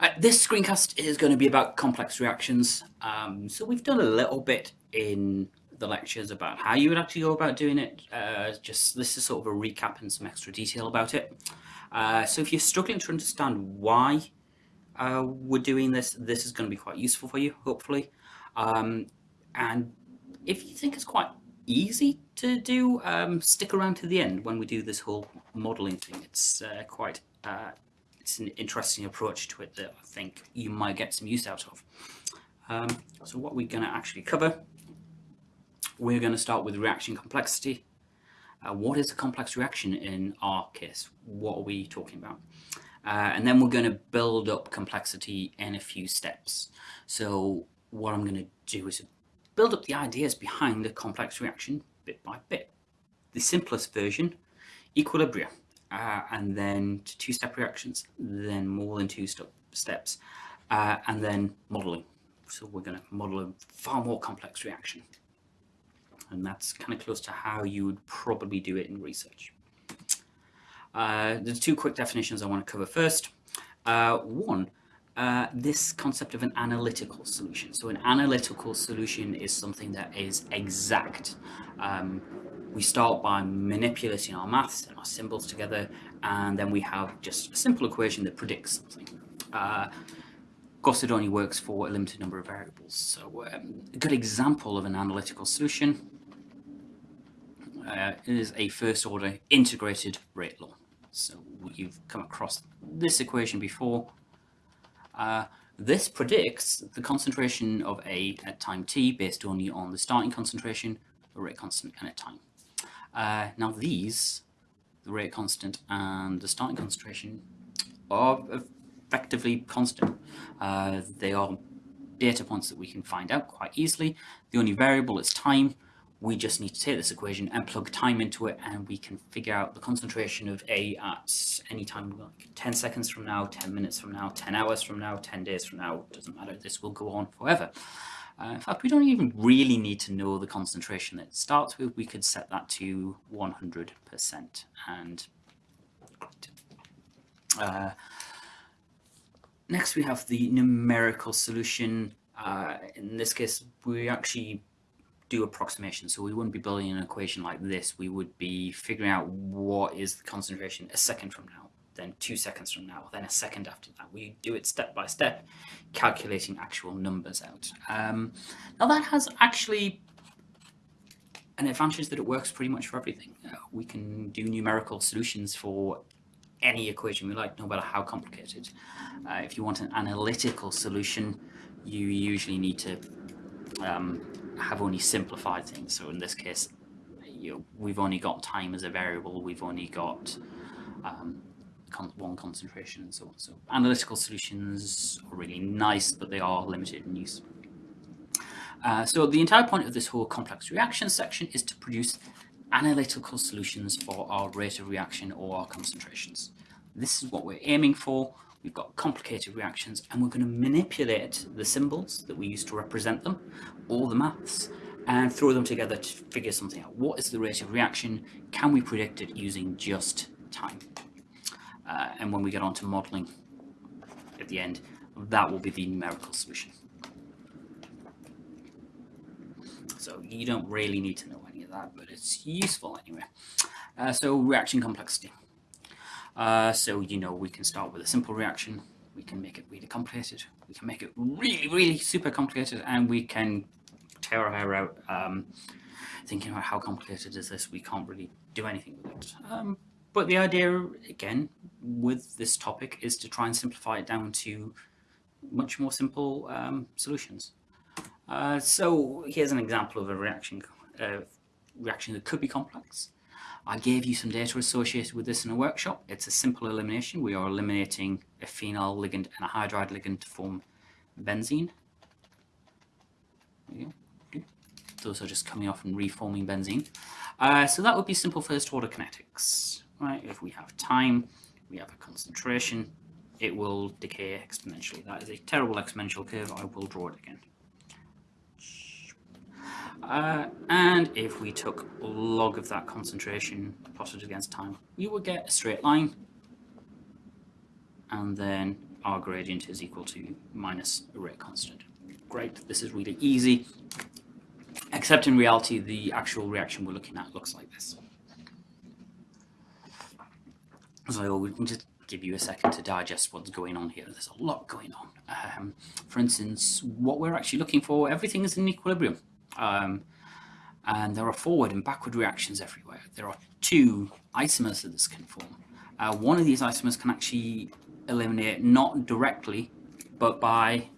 Uh, this screencast is going to be about complex reactions. Um, so we've done a little bit in the lectures about how you would actually go about doing it. Uh, just this is sort of a recap and some extra detail about it. Uh, so if you're struggling to understand why uh, we're doing this, this is going to be quite useful for you, hopefully. Um, and if you think it's quite easy to do, um, stick around to the end when we do this whole modeling thing. It's uh, quite uh, it's an interesting approach to it that I think you might get some use out of. Um, so what we're going to actually cover, we're going to start with reaction complexity. Uh, what is a complex reaction in our case? What are we talking about? Uh, and then we're going to build up complexity in a few steps. So what I'm going to do is build up the ideas behind a complex reaction bit by bit. The simplest version, equilibria uh, and then two-step reactions, then more than two step steps, uh, and then modeling. So we're going to model a far more complex reaction. And that's kind of close to how you would probably do it in research. Uh, there's two quick definitions I want to cover first. Uh, one, uh, this concept of an analytical solution. So an analytical solution is something that is exact. Um, we start by manipulating our maths and our symbols together, and then we have just a simple equation that predicts something. Uh, only works for a limited number of variables. So um, a good example of an analytical solution uh, is a first order integrated rate law. So you've come across this equation before. Uh, this predicts the concentration of A at time t based only on the starting concentration, a rate constant, and a time. Uh, now these, the rate constant and the starting concentration, are effectively constant. Uh, they are data points that we can find out quite easily. The only variable is time. We just need to take this equation and plug time into it and we can figure out the concentration of A at any time, like 10 seconds from now, 10 minutes from now, 10 hours from now, 10 days from now, doesn't matter, this will go on forever. Uh, in fact, we don't even really need to know the concentration that it starts with. We could set that to 100% and uh, next we have the numerical solution. Uh, in this case, we actually do approximation. So we wouldn't be building an equation like this. We would be figuring out what is the concentration a second from now then two seconds from now, then a second after that. We do it step by step, calculating actual numbers out. Um, now that has actually an advantage that it works pretty much for everything. Uh, we can do numerical solutions for any equation we like, no matter how complicated. Uh, if you want an analytical solution, you usually need to um, have only simplified things. So in this case, you know, we've only got time as a variable, we've only got um, con one concentration and so on. So analytical solutions are really nice, but they are limited in use. Uh, so the entire point of this whole complex reaction section is to produce analytical solutions for our rate of reaction or our concentrations. This is what we're aiming for. We've got complicated reactions and we're going to manipulate the symbols that we use to represent them, all the maths, and throw them together to figure something out. What is the rate of reaction? Can we predict it using just time? Uh, and when we get on to modeling at the end, that will be the numerical solution. So you don't really need to know any of that, but it's useful anyway. Uh, so reaction complexity. Uh, so, you know, we can start with a simple reaction. We can make it really complicated. We can make it really, really super complicated. And we can tear our hair out um, thinking about how complicated is this. We can't really do anything with it. Um, but the idea, again, with this topic is to try and simplify it down to much more simple um, solutions. Uh, so here's an example of a reaction, uh, reaction that could be complex. I gave you some data associated with this in a workshop. It's a simple elimination. We are eliminating a phenyl ligand and a hydride ligand to form benzene. Those are just coming off and reforming benzene. Uh, so that would be simple first order kinetics right? If we have time, we have a concentration, it will decay exponentially. That is a terrible exponential curve. I will draw it again. Uh, and if we took log of that concentration plotted against time, we would get a straight line and then our gradient is equal to minus a rate constant. Great, this is really easy, except in reality the actual reaction we're looking at looks like this. So we'll just give you a second to digest what's going on here. There's a lot going on. Um, for instance, what we're actually looking for, everything is in equilibrium. Um, and there are forward and backward reactions everywhere. There are two isomers that this can form. Uh, one of these isomers can actually eliminate not directly, but by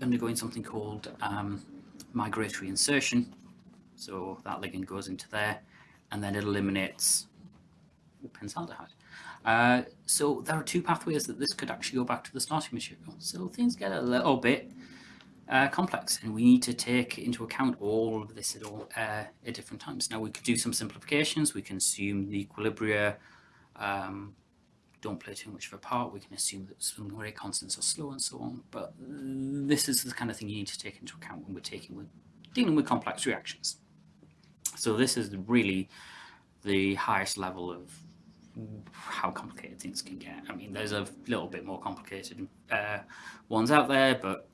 undergoing something called um, migratory insertion. So that ligand goes into there, and then it eliminates benzaldehyde. Uh, so there are two pathways that this could actually go back to the starting material. So things get a little bit uh, complex, and we need to take into account all of this at all uh, at different times. Now we could do some simplifications. We can assume the equilibria um, don't play too much of a part. We can assume that some rate constants are slow and so on. But this is the kind of thing you need to take into account when we're taking with dealing with complex reactions. So this is really the highest level of how complicated things can get. I mean, there's a little bit more complicated uh, ones out there, but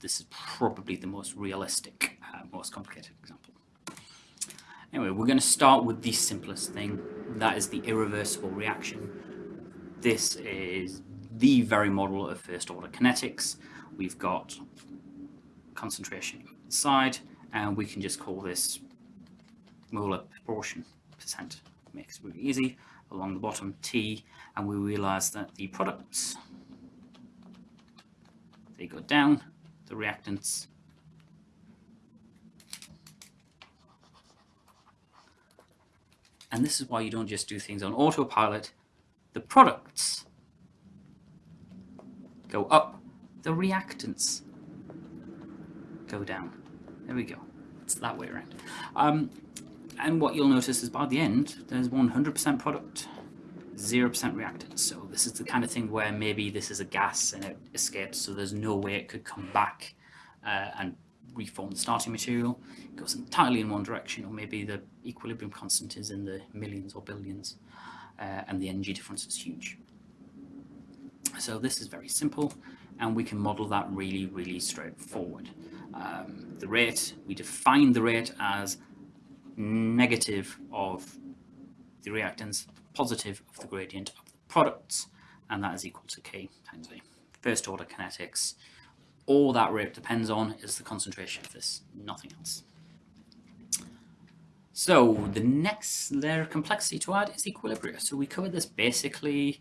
this is probably the most realistic, uh, most complicated example. Anyway, we're going to start with the simplest thing. That is the irreversible reaction. This is the very model of first order kinetics. We've got concentration inside, and we can just call this molar proportion percent. Makes it really easy. Along the bottom, T, and we realize that the products, they go down, the reactants and this is why you don't just do things on autopilot. The products go up the reactants go down. There we go. It's that way around. Um, and what you'll notice is by the end there's 100% product 0% reactant. So this is the kind of thing where maybe this is a gas and it escapes, so there's no way it could come back uh, and reform the starting material. It goes entirely in one direction, or maybe the equilibrium constant is in the millions or billions, uh, and the energy difference is huge. So this is very simple, and we can model that really, really straightforward. Um, the rate, we define the rate as negative of the reactants positive of the gradient of the products, and that is equal to k times v. First order kinetics, all that rate depends on is the concentration of this, nothing else. So the next layer of complexity to add is equilibria. So we covered this basically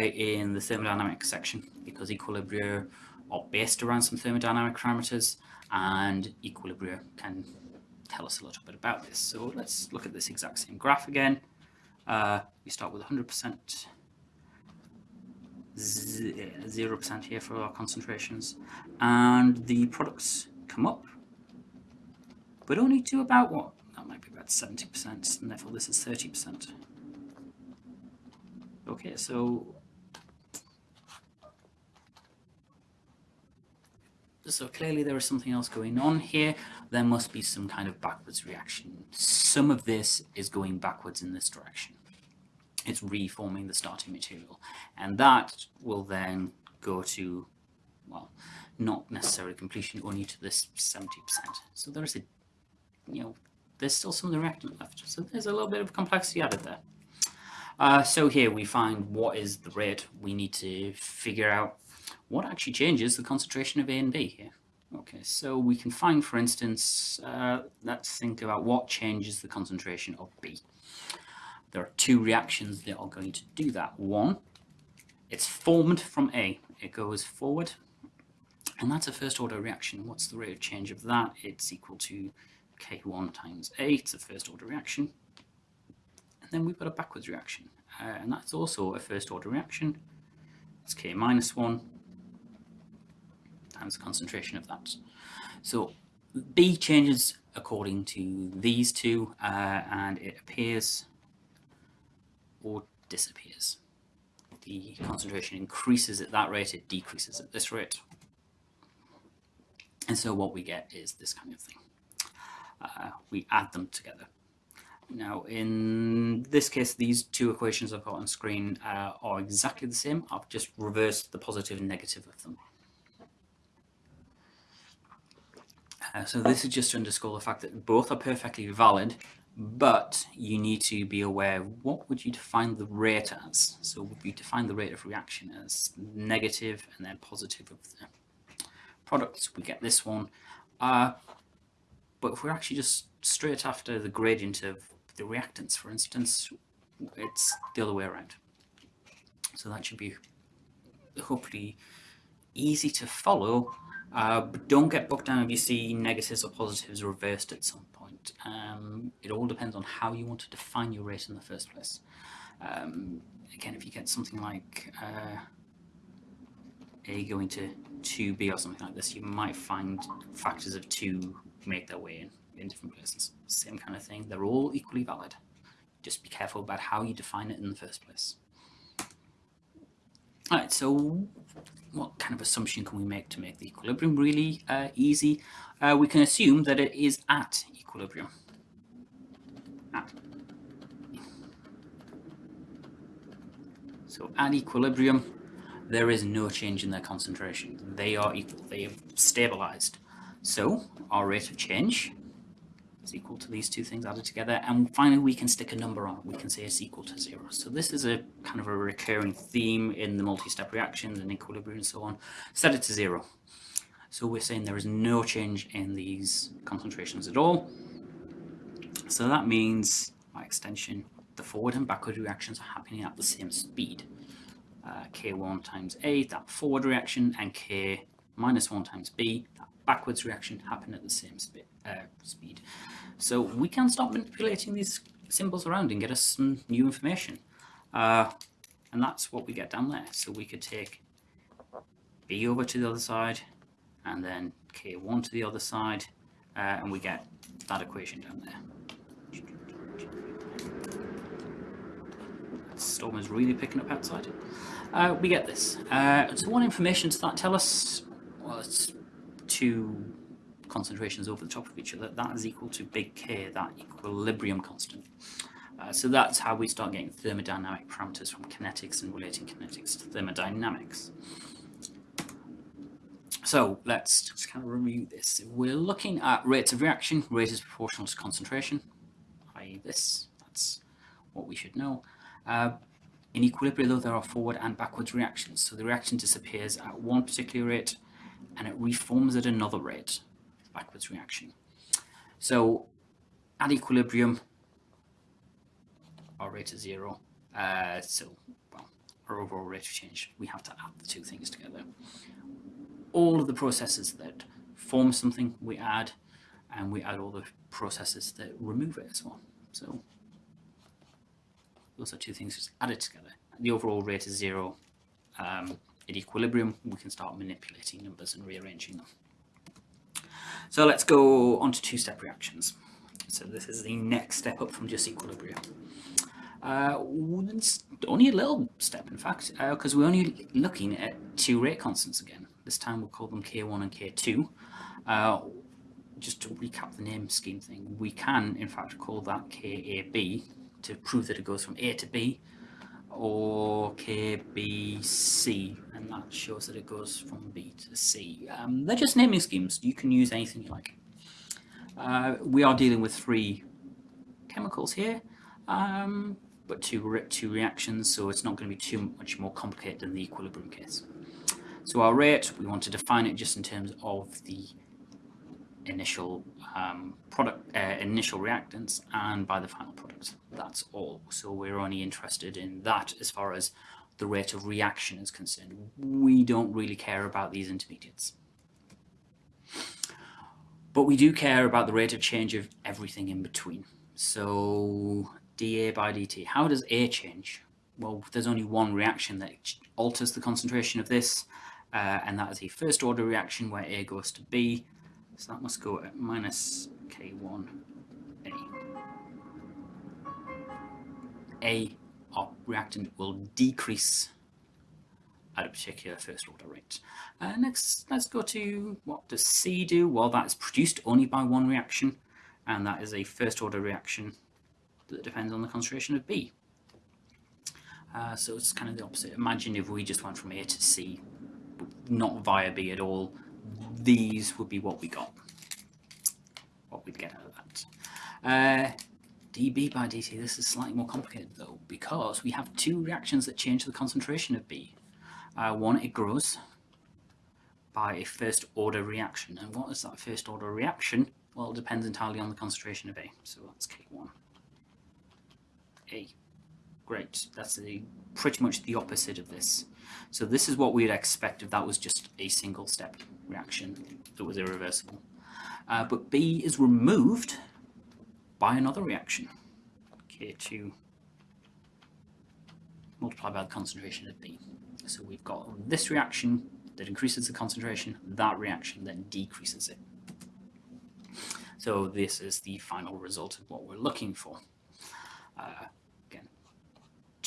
in the thermodynamic section because equilibria are based around some thermodynamic parameters and equilibria can tell us a little bit about this. So let's look at this exact same graph again. Uh, we start with 100%, 0% here for our concentrations, and the products come up, but only to about what? That might be about 70%, and therefore this is 30%. Okay, so so clearly there is something else going on here. There must be some kind of backwards reaction. Some of this is going backwards in this direction. It's reforming the starting material. And that will then go to, well, not necessarily completion, only to this 70%. So there's a, you know, there's still some of the reactant left. So there's a little bit of complexity added there. Uh, so here we find what is the rate. We need to figure out what actually changes the concentration of A and B here? Okay, so we can find, for instance, uh, let's think about what changes the concentration of B. There are two reactions that are going to do that. One, it's formed from A. It goes forward, and that's a first order reaction. What's the rate of change of that? It's equal to K1 times A. It's a first order reaction. And then we've got a backwards reaction, uh, and that's also a first order reaction. It's K minus 1 times the concentration of that. So B changes according to these two uh, and it appears or disappears. The concentration increases at that rate, it decreases at this rate. And so what we get is this kind of thing. Uh, we add them together. Now, in this case, these two equations I've got on screen uh, are exactly the same. I've just reversed the positive and negative of them. Uh, so this is just to underscore the fact that both are perfectly valid, but you need to be aware what would you define the rate as? So would you define the rate of reaction as negative and then positive of the products? We get this one. Uh, but if we're actually just straight after the gradient of the reactants, for instance, it's the other way around. So that should be hopefully easy to follow, uh, but don't get bogged down if you see negatives or positives reversed at some point. Um, it all depends on how you want to define your rate in the first place. Um, again, if you get something like uh, A going to 2B or something like this, you might find factors of 2 make their way in in different places. Same kind of thing. They're all equally valid. Just be careful about how you define it in the first place. All right, so what kind of assumption can we make to make the equilibrium really uh, easy? Uh, we can assume that it is at equilibrium. At. So at equilibrium, there is no change in their concentration. They are equal, they have stabilized. So our rate of change is equal to these two things added together. And finally, we can stick a number on. We can say it's equal to zero. So this is a kind of a recurring theme in the multi-step reactions and equilibrium and so on. Set it to zero. So we're saying there is no change in these concentrations at all. So that means, by extension, the forward and backward reactions are happening at the same speed. Uh, K1 times A, that forward reaction, and K minus 1 times B, that backwards reaction happen at the same uh, speed. So we can start manipulating these symbols around and get us some new information. Uh, and that's what we get down there. So we could take B over to the other side and then K1 to the other side uh, and we get that equation down there. Storm is really picking up outside. Uh, we get this. Uh, so what information does that tell us? Well, it's two concentrations over the top of each other, that is equal to big K, that equilibrium constant. Uh, so that's how we start getting thermodynamic parameters from kinetics and relating kinetics to thermodynamics. So let's just kind of review this. We're looking at rates of reaction, rate is proportional to concentration, i.e. this, that's what we should know. Uh, in equilibrium though there are forward and backwards reactions, so the reaction disappears at one particular rate and it reforms at another rate, backwards reaction. So at equilibrium, our rate is zero. Uh, so well, our overall rate of change, we have to add the two things together. All of the processes that form something, we add, and we add all the processes that remove it as well. So those are two things just added together. The overall rate is zero. Um, at equilibrium, we can start manipulating numbers and rearranging them. So let's go on to two-step reactions. So this is the next step up from just equilibrium. Uh, only a little step, in fact, because uh, we're only looking at two rate constants again. This time we'll call them K1 and K2. Uh, just to recap the name scheme thing, we can, in fact, call that KAB to prove that it goes from A to B, or KBC, and that shows that it goes from B to C. Um, they're just naming schemes. You can use anything you like. Uh, we are dealing with three chemicals here, um, but two, re two reactions, so it's not going to be too much more complicated than the equilibrium case. So our rate, we want to define it just in terms of the initial um, product, uh, initial reactants and by the final product. That's all. So we're only interested in that as far as the rate of reaction is concerned. We don't really care about these intermediates. But we do care about the rate of change of everything in between. So dA by dt, how does A change? Well, there's only one reaction that alters the concentration of this, uh, and that is a first order reaction where A goes to B, so that must go at minus K1A. A, our reactant will decrease at a particular first order rate. Uh, next, let's go to what does C do? Well, that is produced only by one reaction, and that is a first order reaction. that depends on the concentration of B. Uh, so it's kind of the opposite. Imagine if we just went from A to C, not via B at all, these would be what we got, what we'd get out of that. Uh, dB by dt, this is slightly more complicated though, because we have two reactions that change the concentration of B. Uh, one, it grows by a first order reaction. And what is that first order reaction? Well, it depends entirely on the concentration of A. So that's K1. A. Great. That's the, pretty much the opposite of this. So this is what we'd expect if that was just a single step reaction that was irreversible. Uh, but B is removed by another reaction, K2 multiplied by the concentration of B. So we've got this reaction that increases the concentration, that reaction then decreases it. So this is the final result of what we're looking for. Uh,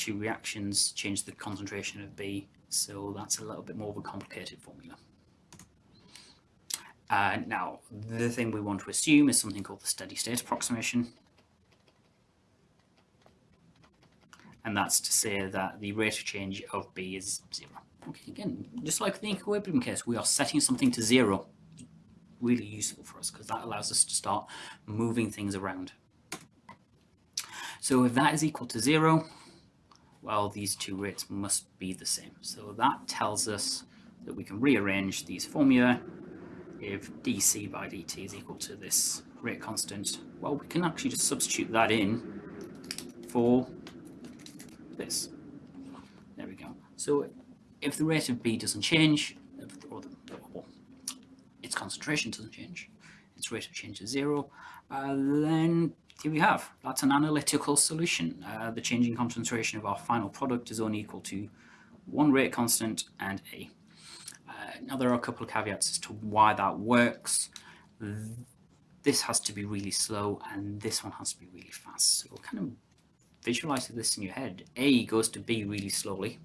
two reactions change the concentration of B, so that's a little bit more of a complicated formula. Uh, now, the thing we want to assume is something called the steady state approximation. And that's to say that the rate of change of B is zero. Okay, again, just like the equilibrium case, we are setting something to zero. Really useful for us because that allows us to start moving things around. So if that is equal to zero, well, these two rates must be the same. So that tells us that we can rearrange these formula if dc by dt is equal to this rate constant, well, we can actually just substitute that in for this. There we go. So if the rate of B doesn't change, or, the, or its concentration doesn't change, its rate of change is zero, uh, then here we have, that's an analytical solution. Uh, the changing concentration of our final product is only equal to one rate constant and A. Now there are a couple of caveats as to why that works. This has to be really slow and this one has to be really fast. So kind of visualize this in your head. A goes to B really slowly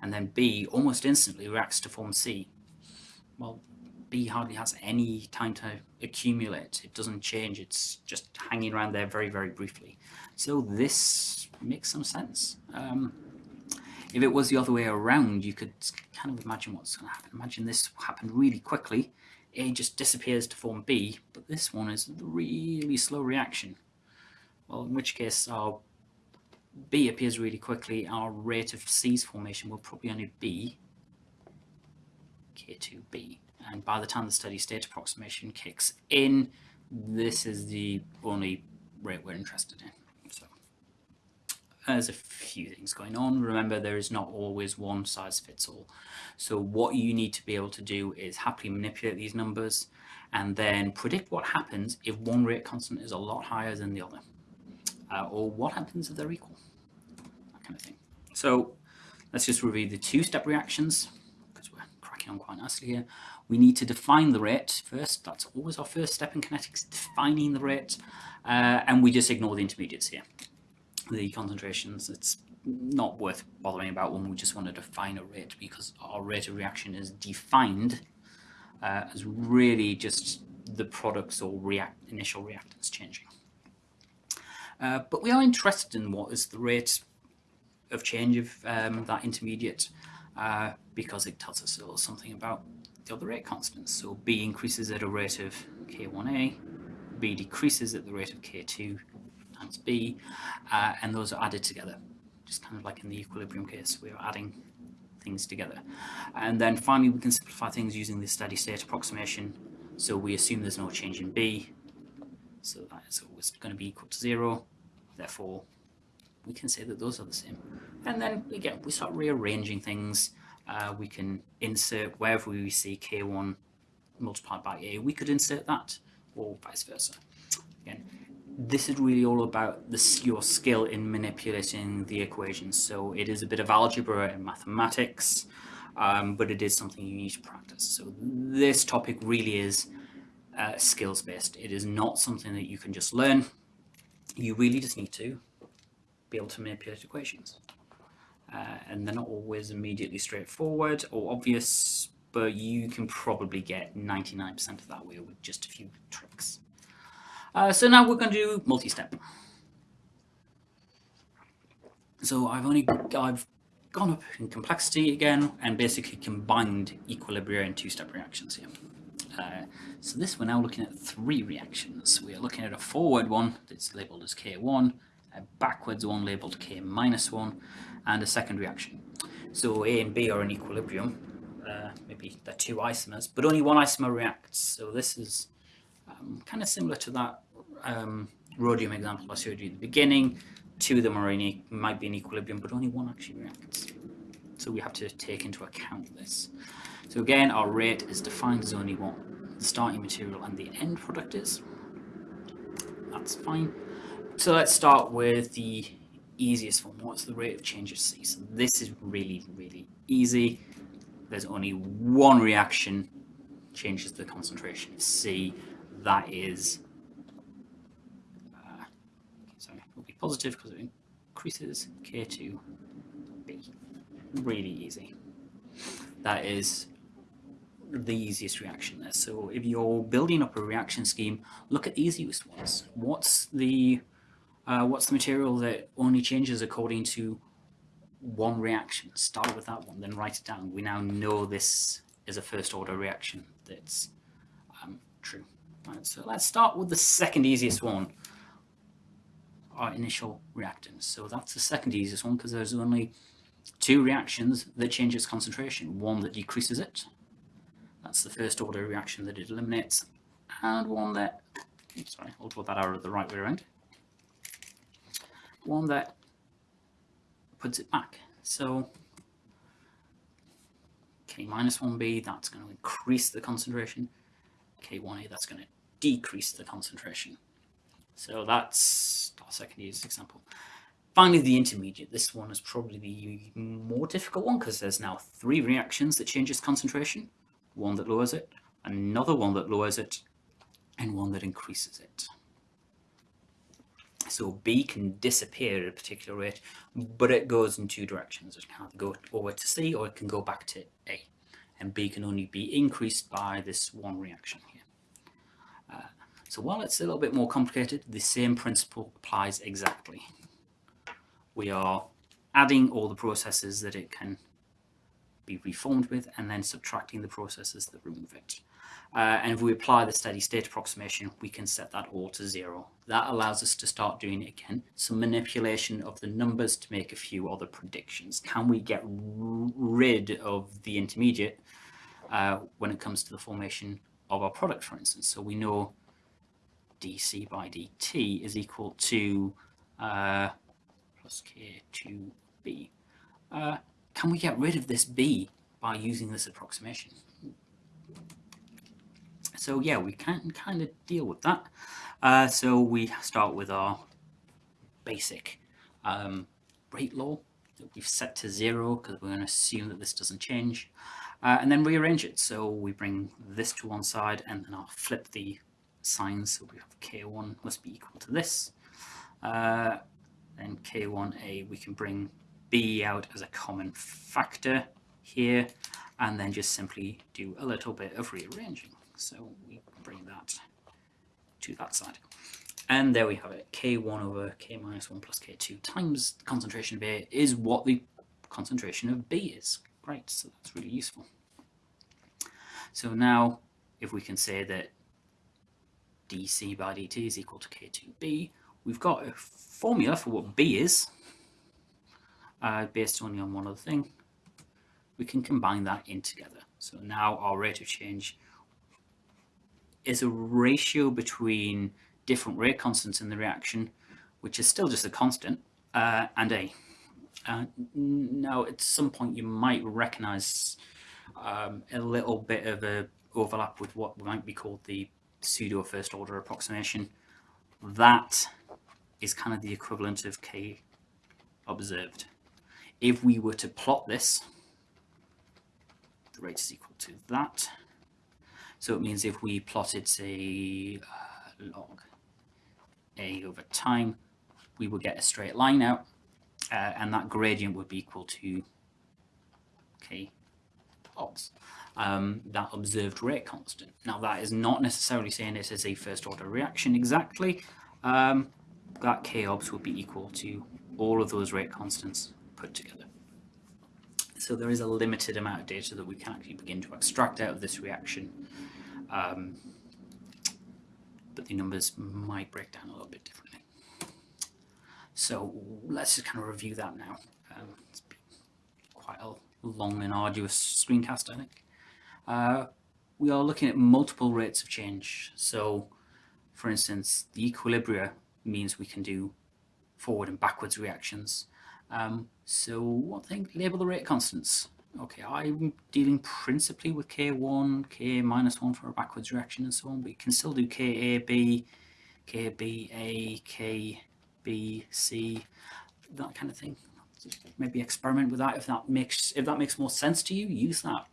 and then B almost instantly reacts to form C. Well, B hardly has any time to accumulate. It doesn't change. It's just hanging around there very, very briefly. So this makes some sense. Um, if it was the other way around, you could kind of imagine what's going to happen. Imagine this happened really quickly. A just disappears to form B, but this one is a really slow reaction. Well, in which case our B appears really quickly, our rate of C's formation will probably only be K2B. And by the time the steady state approximation kicks in, this is the only rate we're interested in So there's a few things going on. Remember, there is not always one size fits all. So what you need to be able to do is happily manipulate these numbers and then predict what happens if one rate constant is a lot higher than the other. Uh, or what happens if they're equal, that kind of thing. So let's just review the two-step reactions on quite nicely here. We need to define the rate first. That's always our first step in kinetics, defining the rate. Uh, and we just ignore the intermediates here the concentrations, it's not worth bothering about when we just want to define a rate because our rate of reaction is defined uh, as really just the products or react initial reactants changing. Uh, but we are interested in what is the rate of change of um, that intermediate uh, because it tells us a little something about the other rate constants. So B increases at a rate of K1A, B decreases at the rate of K2, times b, uh, and those are added together, just kind of like in the equilibrium case, we're adding things together. And then finally, we can simplify things using the steady state approximation. So we assume there's no change in b, so that is always going to be equal to zero. Therefore, we can say that those are the same. And then again, we start rearranging things. Uh, we can insert wherever we see k1 multiplied by a, we could insert that, or vice versa. Again, this is really all about this, your skill in manipulating the equations. So it is a bit of algebra and mathematics, um, but it is something you need to practice. So this topic really is uh, skills based. It is not something that you can just learn. You really just need to be able to manipulate equations. Uh, and they're not always immediately straightforward or obvious, but you can probably get 99% of that way with just a few tricks. Uh, so now we're going to do multi-step. So I've only I've gone up in complexity again and basically combined equilibria and two-step reactions here. Uh, so this we're now looking at three reactions. We are looking at a forward one that's labelled as K1, a backwards one labelled K minus 1, and a second reaction. So A and B are in equilibrium, uh, maybe they're two isomers, but only one isomer reacts. So this is um, kind of similar to that um, rhodium example I showed you at the beginning. Two of them are in, might be in equilibrium, but only one actually reacts. So we have to take into account this. So again, our rate is defined as only what the starting material and the end product is. That's fine. So let's start with the easiest one. What's the rate of change of C? So this is really, really easy. There's only one reaction changes the concentration of C. That is, uh, sorry, it will be positive because it increases K2B. Really easy. That is the easiest reaction there. So if you're building up a reaction scheme, look at the easiest ones. What's the uh, what's the material that only changes according to one reaction? Start with that one, then write it down. We now know this is a first order reaction that's um, true. Right, so let's start with the second easiest one, our initial reactants. So that's the second easiest one because there's only two reactions that change its concentration. One that decreases it, that's the first order reaction that it eliminates, and one that, sorry, I'll draw that arrow the right way around one that puts it back. So K minus 1b, that's going to increase the concentration. K1a, that's going to decrease the concentration. So that's our second use example. Finally, the intermediate. This one is probably the more difficult one because there's now three reactions that changes concentration. One that lowers it, another one that lowers it, and one that increases it. So B can disappear at a particular rate, but it goes in two directions. It can either go over to C or it can go back to A. And B can only be increased by this one reaction here. Uh, so while it's a little bit more complicated, the same principle applies exactly. We are adding all the processes that it can be reformed with and then subtracting the processes that remove it. Uh, and if we apply the steady state approximation, we can set that all to zero. That allows us to start doing again some manipulation of the numbers to make a few other predictions. Can we get rid of the intermediate uh, when it comes to the formation of our product, for instance? So we know dc by dt is equal to uh, plus k2b. Uh, can we get rid of this b by using this approximation? So yeah, we can kind of deal with that. Uh, so we start with our basic um, rate law that we've set to zero because we're going to assume that this doesn't change. Uh, and then rearrange it. So we bring this to one side and then I'll flip the signs. So we have K1 must be equal to this. Uh, then K1A, we can bring B out as a common factor here and then just simply do a little bit of rearranging. So we bring that to that side. And there we have it, k1 over k minus 1 plus k2 times concentration of A is what the concentration of B is. Great, so that's really useful. So now, if we can say that dc by dt is equal to k2b, we've got a formula for what B is, uh, based only on one other thing. We can combine that in together. So now our rate of change is a ratio between different rate constants in the reaction, which is still just a constant, uh, and A. Uh, now, at some point, you might recognize um, a little bit of a overlap with what might be called the pseudo first order approximation. That is kind of the equivalent of K observed. If we were to plot this, the rate is equal to that. So it means if we plotted, say, uh, log a over time, we would get a straight line out, uh, and that gradient would be equal to k obs, um, that observed rate constant. Now that is not necessarily saying this is a first order reaction exactly. Um, that k obs would be equal to all of those rate constants put together. So there is a limited amount of data that we can actually begin to extract out of this reaction. Um, but the numbers might break down a little bit differently. So let's just kind of review that now. Um, it's been quite a long and arduous screencast, I think. Uh, we are looking at multiple rates of change. So for instance, the equilibria means we can do forward and backwards reactions. Um, so what thing? Label the rate constants. Okay, I'm dealing principally with K1, K minus 1 for a backwards reaction and so on, but you can still do KAB, KBA, KBC, that kind of thing. Just maybe experiment with that if that makes if that makes more sense to you, use that.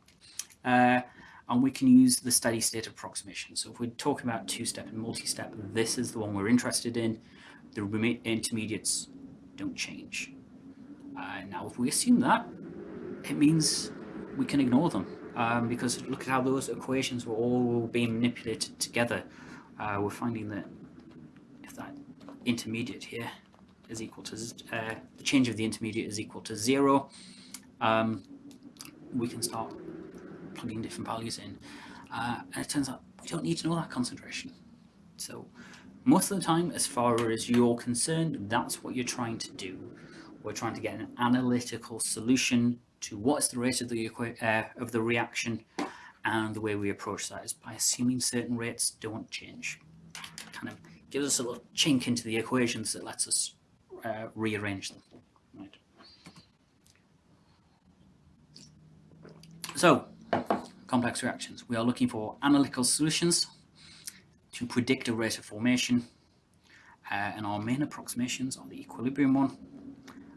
Uh, and we can use the steady state approximation. So if we're talking about two-step and multi-step, this is the one we're interested in. The intermediates don't change. Uh, now, if we assume that, it means we can ignore them um, because look at how those equations were all being manipulated together. Uh, we're finding that if that intermediate here is equal to uh, the change of the intermediate is equal to zero, um, we can start plugging different values in. Uh, and it turns out we don't need to know that concentration. So most of the time, as far as you're concerned, that's what you're trying to do. We're trying to get an analytical solution to what's the rate of the, uh, of the reaction and the way we approach that is by assuming certain rates don't change. Kind of gives us a little chink into the equations that lets us uh, rearrange them. Right. So, complex reactions. We are looking for analytical solutions to predict a rate of formation uh, and our main approximations are the equilibrium one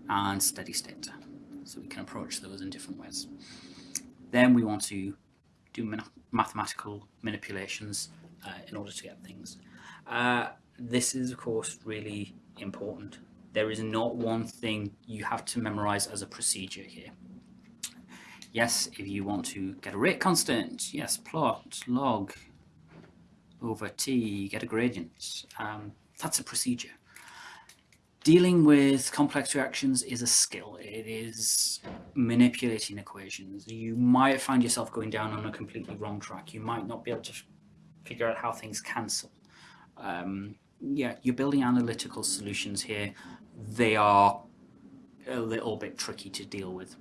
and steady state. So we can approach those in different ways. Then we want to do mathematical manipulations uh, in order to get things. Uh, this is of course really important. There is not one thing you have to memorize as a procedure here. Yes, if you want to get a rate constant, yes, plot log over t, get a gradient. Um, that's a procedure. Dealing with complex reactions is a skill. It is manipulating equations. You might find yourself going down on a completely wrong track. You might not be able to figure out how things cancel. Um, yeah, you're building analytical solutions here. They are a little bit tricky to deal with.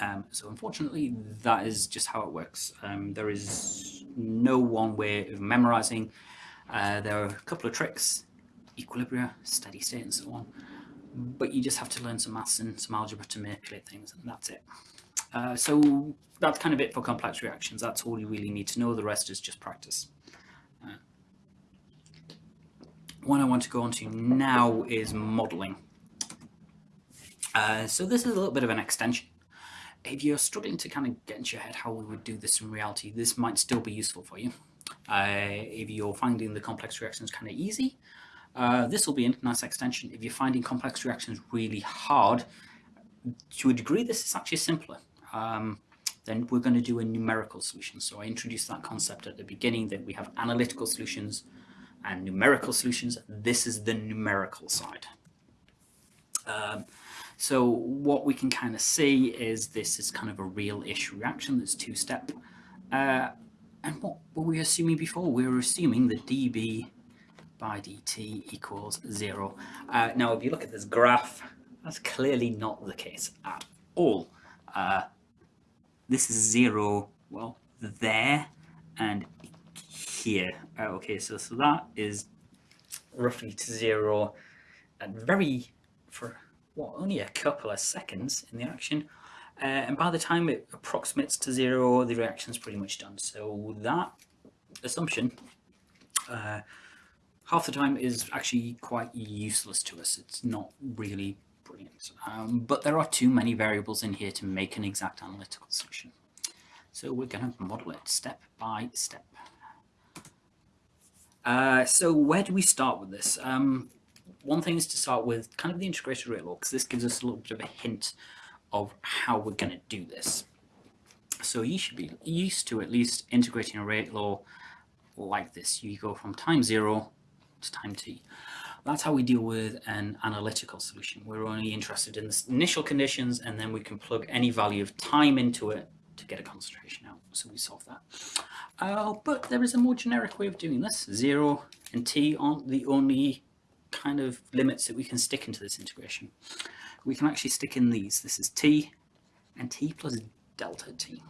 Um, so unfortunately, that is just how it works. Um, there is no one way of memorizing. Uh, there are a couple of tricks, equilibria, steady state and so on, but you just have to learn some maths and some algebra to manipulate things and that's it. Uh, so that's kind of it for complex reactions. That's all you really need to know. The rest is just practice. Uh, one I want to go on to now is modeling. Uh, so this is a little bit of an extension if you're struggling to kind of get into your head how we would do this in reality, this might still be useful for you. Uh, if you're finding the complex reactions kind of easy, uh, this will be a nice extension. If you're finding complex reactions really hard, to a degree this is actually simpler. Um, then we're going to do a numerical solution. So I introduced that concept at the beginning that we have analytical solutions and numerical solutions. This is the numerical side. Um, so what we can kind of see is this is kind of a real-ish reaction that's two-step. Uh, and what were we assuming before? We were assuming that dB by dt equals zero. Uh, now, if you look at this graph, that's clearly not the case at all. Uh, this is zero, well, there and here. Uh, okay, so, so that is roughly to zero and very, for what, only a couple of seconds in the action. Uh, and by the time it approximates to zero, the reaction is pretty much done. So that assumption, uh, half the time is actually quite useless to us. It's not really brilliant. Um, but there are too many variables in here to make an exact analytical solution. So we're going to model it step by step. Uh, so where do we start with this? Um, one thing is to start with kind of the integrated rate law, because this gives us a little bit of a hint of how we're going to do this. So you should be used to at least integrating a rate law like this. You go from time zero time t. That's how we deal with an analytical solution. We're only interested in the initial conditions and then we can plug any value of time into it to get a concentration out. So we solve that. Uh, but there is a more generic way of doing this. Zero and t aren't the only kind of limits that we can stick into this integration. We can actually stick in these. This is t and t plus delta t.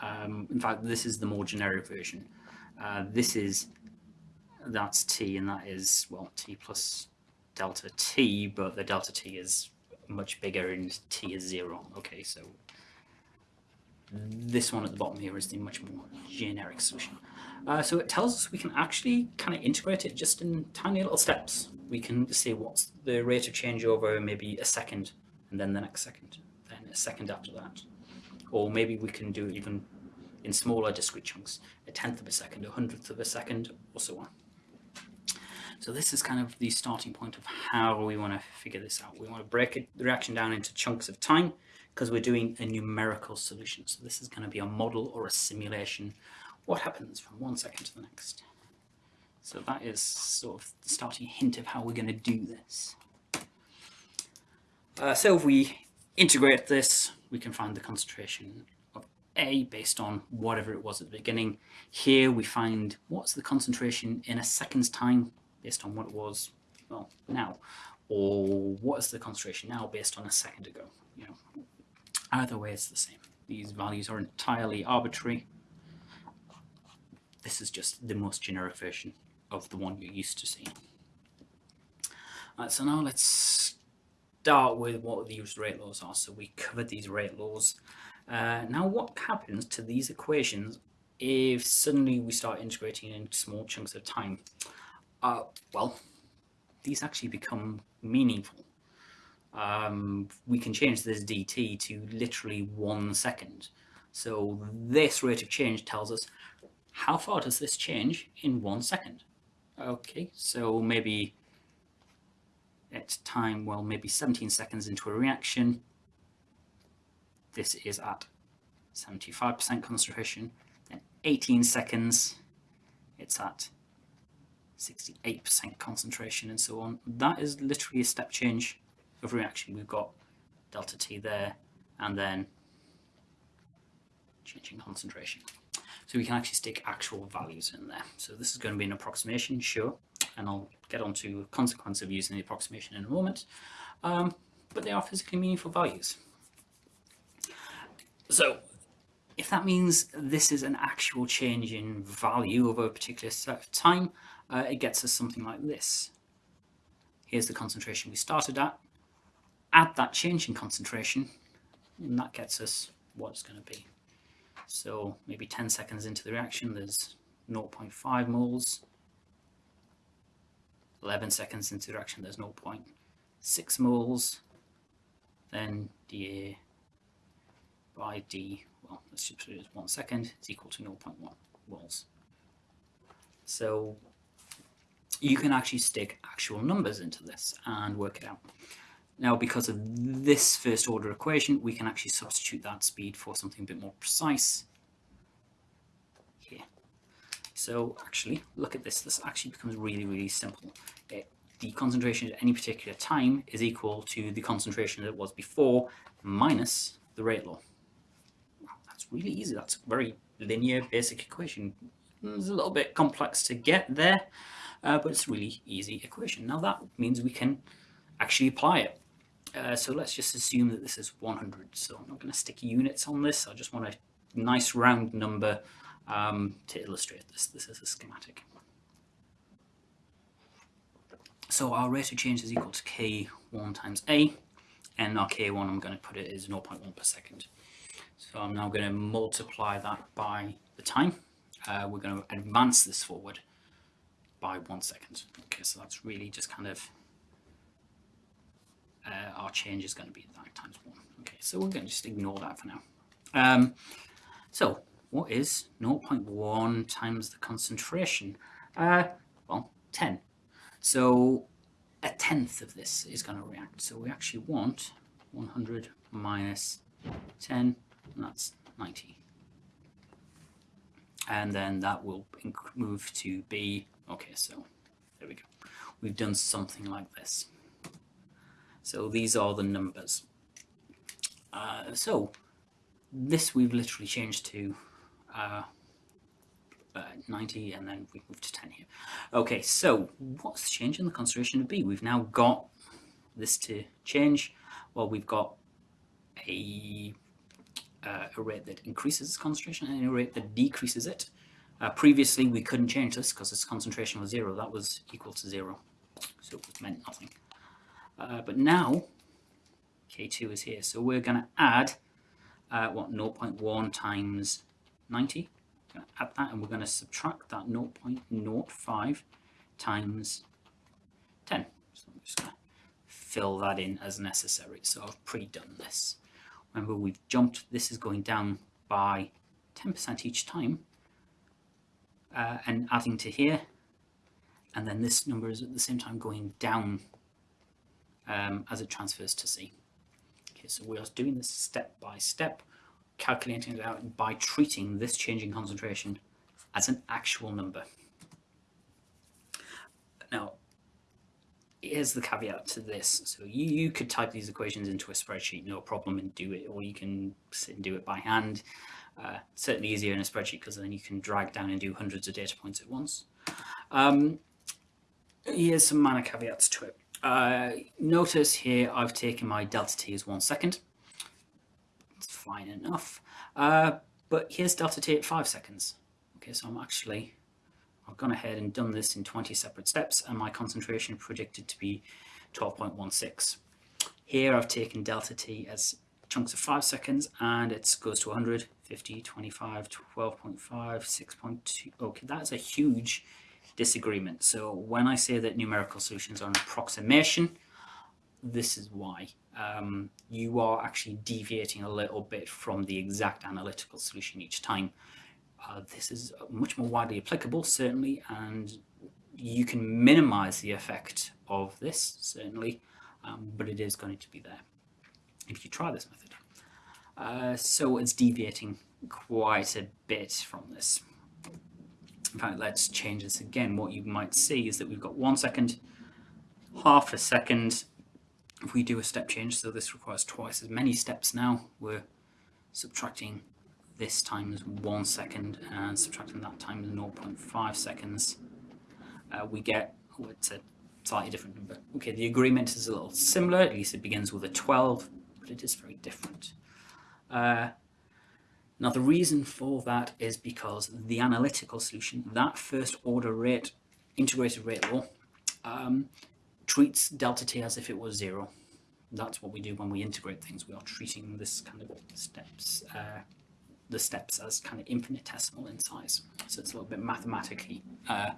Um, in fact, this is the more generic version. Uh, this is, that's t and that is, well, t plus delta t, but the delta t is much bigger and t is zero. Okay, so this one at the bottom here is the much more generic solution. Uh, so it tells us we can actually kind of integrate it just in tiny little steps. We can say what's the rate of change over maybe a second and then the next second, then a second after that. Or maybe we can do it even in smaller discrete chunks, a tenth of a second, a hundredth of a second, or so on. So this is kind of the starting point of how we want to figure this out. We want to break it, the reaction down into chunks of time because we're doing a numerical solution. So this is going to be a model or a simulation. What happens from one second to the next? So that is sort of the starting hint of how we're going to do this. Uh, so if we integrate this, we can find the concentration of A based on whatever it was at the beginning. Here we find what's the concentration in a second's time based on what it was well now, or what is the concentration now based on a second ago. You know, Either way, it's the same. These values are entirely arbitrary. This is just the most generic version of the one you're used to seeing. Right, so now let's start with what these rate laws are. So we covered these rate laws. Uh, now what happens to these equations if suddenly we start integrating in small chunks of time? Uh, well, these actually become meaningful um, we can change this dt to literally one second. So this rate of change tells us how far does this change in one second? Okay, so maybe at time, well, maybe 17 seconds into a reaction, this is at 75% concentration, then 18 seconds, it's at 68% concentration and so on. That is literally a step change of reaction, we've got delta T there, and then changing concentration. So we can actually stick actual values in there. So this is going to be an approximation, sure, and I'll get onto a consequence of using the approximation in a moment. Um, but they are physically meaningful values. So if that means this is an actual change in value over a particular set of time, uh, it gets us something like this. Here's the concentration we started at, add that change in concentration and that gets us what it's going to be. So maybe 10 seconds into the reaction there's 0.5 moles. 11 seconds into the reaction there's 0.6 moles. Then dA by d, well let's just put it as 1 second, is equal to 0.1 moles. So you can actually stick actual numbers into this and work it out. Now, because of this first order equation, we can actually substitute that speed for something a bit more precise here. So actually, look at this. This actually becomes really, really simple. It, the concentration at any particular time is equal to the concentration that it was before minus the rate law. that's really easy. That's a very linear, basic equation. It's a little bit complex to get there, uh, but it's really easy equation. Now that means we can actually apply it. Uh, so let's just assume that this is 100. So I'm not going to stick units on this. I just want a nice round number um, to illustrate this. This is a schematic. So our rate of change is equal to k1 times a, and our k1 I'm going to put it is 0.1 per second. So I'm now going to multiply that by the time. Uh, we're going to advance this forward by one second. Okay, so that's really just kind of uh, our change is going to be that times 1. Okay, so we're going to just ignore that for now. Um, so what is 0.1 times the concentration? Uh, well, 10. So a tenth of this is going to react. So we actually want 100 minus 10, and that's 90. And then that will move to B. Okay, so there we go. we've done something like this. So these are the numbers. Uh, so this we've literally changed to uh, uh, 90 and then we move to 10 here. Okay, so what's changing the concentration of B? We've now got this to change. Well, we've got a, uh, a rate that increases concentration and a rate that decreases it. Uh, previously, we couldn't change this because its concentration was zero. That was equal to zero, so it meant nothing. Uh, but now, K2 is here, so we're going to add, uh, what, 0.1 times 90? add that and we're going to subtract that 0.05 times 10. So I'm just going to fill that in as necessary. So I've pre-done this. Remember we've jumped, this is going down by 10% each time uh, and adding to here. And then this number is at the same time going down um, as it transfers to C. Okay, so we're doing this step by step calculating it out by treating this change in concentration as an actual number. Now, here's the caveat to this. So you, you could type these equations into a spreadsheet, no problem, and do it, or you can sit and do it by hand. Uh, certainly easier in a spreadsheet because then you can drag down and do hundreds of data points at once. Um, here's some minor caveats to it. Uh, notice here I've taken my delta t as one second It's fine enough. Uh, but here's delta t at 5 seconds. Okay, so I'm actually, I've gone ahead and done this in 20 separate steps and my concentration predicted to be 12.16. Here I've taken delta t as chunks of 5 seconds and it goes to 100, 50, 25, 12.5, 6.2. Okay, that's a huge disagreement. So when I say that numerical solutions are an approximation, this is why um, you are actually deviating a little bit from the exact analytical solution each time. Uh, this is much more widely applicable, certainly, and you can minimize the effect of this, certainly, um, but it is going to be there if you try this method. Uh, so it's deviating quite a bit from this. In fact, let's change this again. What you might see is that we've got one second, half a second, if we do a step change, so this requires twice as many steps now, we're subtracting this times one second and subtracting that times 0.5 seconds, uh, we get, oh, it's a slightly different number. Okay, the agreement is a little similar, at least it begins with a 12, but it is very different. Uh, now the reason for that is because the analytical solution, that first order rate, integrated rate law, um, treats delta t as if it was zero. That's what we do when we integrate things. We are treating this kind of steps, uh, the steps as kind of infinitesimal in size. So it's a little bit mathematically, uh,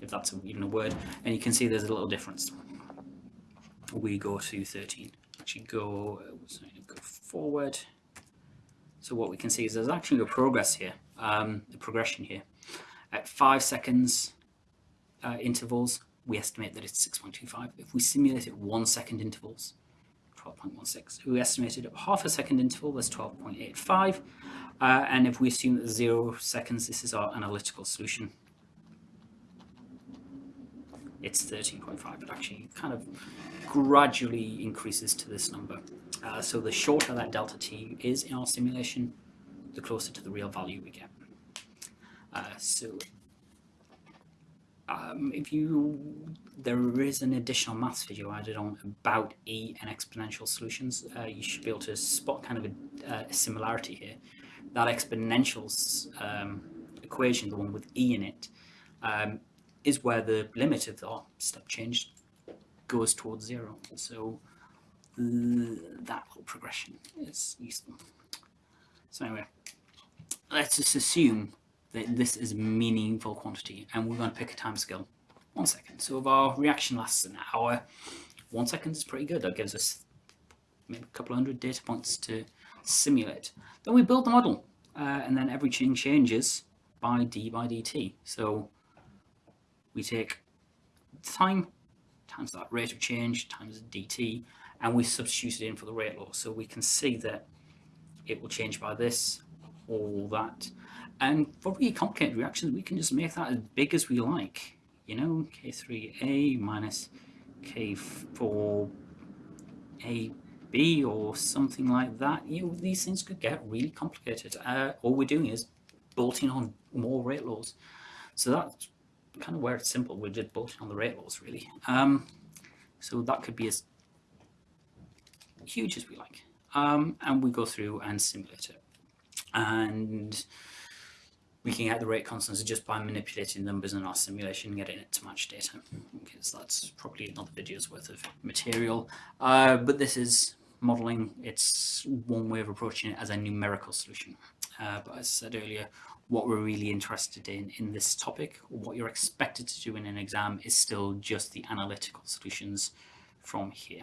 if that's even a word. And you can see there's a little difference. We go to 13. Actually go, sorry, go forward. So what we can see is there's actually a progress here, um, the progression here. At five seconds uh, intervals, we estimate that it's 6.25. If we simulate it one second intervals, 12.16. We estimated at half a second interval, that's 12.85. Uh, and if we assume that zero seconds, this is our analytical solution. It's 13.5, but actually kind of gradually increases to this number. Uh, so the shorter that delta t is in our simulation, the closer to the real value we get. Uh, so um, if you, there is an additional maths video added on about E and exponential solutions. Uh, you should be able to spot kind of a, a similarity here. That exponential um, equation, the one with E in it, um, is where the limit of the step change goes towards zero. So that whole progression is useful. So anyway, let's just assume that this is a meaningful quantity and we're going to pick a time scale. One second. So if our reaction lasts an hour, one second is pretty good. That gives us maybe a couple of hundred data points to simulate. Then we build the model uh, and then everything changes by d by dt. So we take time times that rate of change times dt and we substitute it in for the rate law. So we can see that it will change by this, all that. And for really complicated reactions, we can just make that as big as we like. you know, K3A minus K4AB or something like that. You know, these things could get really complicated. Uh, all we're doing is bolting on more rate laws. So that's kind of where it's simple. We're just bolting on the rate laws, really. Um, so that could be as huge as we like. Um, and we go through and simulate it. And we can get the rate constants just by manipulating numbers in our simulation getting it to match data. Because that's probably another video's worth of material. Uh, but this is modeling. It's one way of approaching it as a numerical solution. Uh, but as I said earlier, what we're really interested in in this topic, or what you're expected to do in an exam, is still just the analytical solutions from here.